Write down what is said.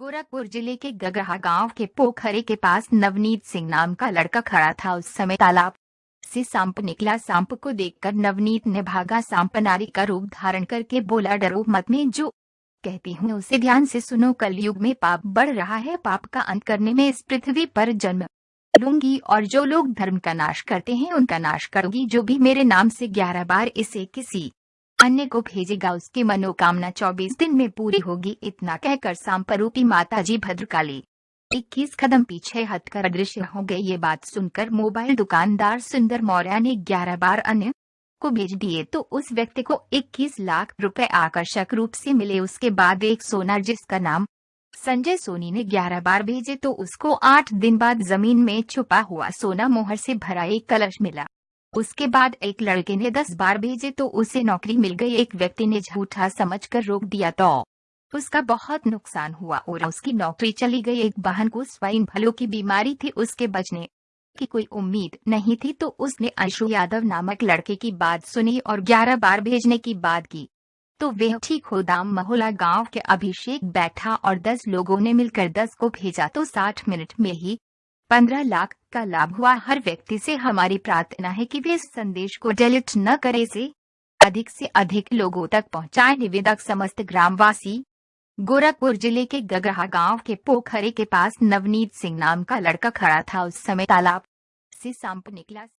गोरखपुर ज़िले के गगहा गाँव के पोखरे के पास नवनीत सिंह नाम का लड़का खड़ा था। उस समय तालाब से सांप निकला। सांप को देखकर नवनीत ने भागा। सांप नारी का रूप धारण करके बोला, डरो मत में जो कहती हूँ, उसे ध्यान से सुनो। कलयुग में पाप बढ़ रहा है। पाप का अंत करने में इस पृथ्वी पर जन्म लूँगी और जो लोग धर्म का नाश करते हैं, उनका नाश करूँगी। जो भी मेरे नाम से ग्यारह बार इसे किसी अन्य को भेजेगा उसकी मनोकामना चौबीस दिन में पूरी होगी इतना कहकर सांपरूपी माता जी भद्रकाली। इक्कीस कदम पीछे हटकर अदृश्य हो गए। ये बात सुनकर मोबाइल दुकानदार सुंदर मौर्य ने ग्यारह बार अन्य को भेज दिए। तो उस व्यक्ति को 21 लाख रुपए आकर्षक रूप से मिले। उसके बाद एक सोना जिसका नाम संजय सोनी ने 11 बार भेजे। तो उसको आठ दिन बाद ज़मीन में छुपा हुआ सोना मोहर से भरा एक कलश मिला। उसके बाद एक लड़के ने दस बार भेजे तो उसे नौकरी मिल गई। एक व्यक्ति ने झूठा समझकर रोक दिया तो उसका बहुत नुकसान हुआ और उसकी नौकरी चली गई। एक बहन को स्वाइन भलो की बीमारी थी। उसके बचने की कोई उम्मीद नहीं थी तो उसने अंशु यादव नामक लड़के की बात सुनी और ग्यारह बार भेजने की बात की। तो वह ठीक हो दाम महोला गाँव के अभिषेक बैठा और दस लोगों ने मिलकर दस को भेजा तो साठ मिनट में ही पंद्रह लाख का लाभ हुआ। हर व्यक्ति से हमारी प्रार्थना है कि वे इस संदेश को डिलीट न करे से अधिक से अधिक लोगों तक पहुँचाए। निवेदक समस्त ग्रामवासी, गोरखपुर ज़िले के गगरा गाँव के पोखरे के पास नवनीत सिंह नाम का लड़का खड़ा था। उस समय तालाब से सांप निकला।